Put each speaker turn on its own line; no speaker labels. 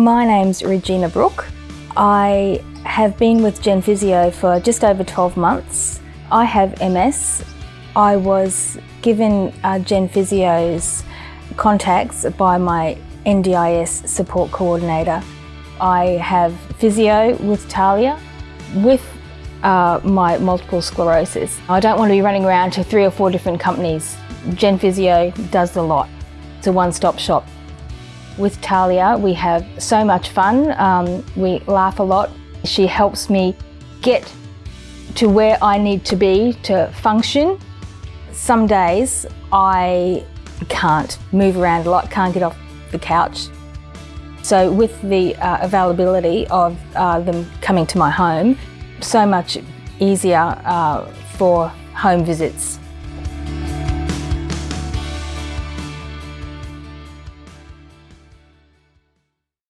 My name's Regina Brook. I have been with Gen Physio for just over 12 months. I have MS. I was given uh, Gen Physio's contacts by my NDIS support coordinator. I have physio with Talia, with uh, my multiple sclerosis. I don't want to be running around to three or four different companies. Gen Physio does a lot. It's a one-stop shop. With Talia, we have so much fun. Um, we laugh a lot. She helps me get to where I need to be to function. Some days I can't move around a lot, can't get off the couch. So with the uh, availability of uh, them coming to my home, so much easier uh, for home visits.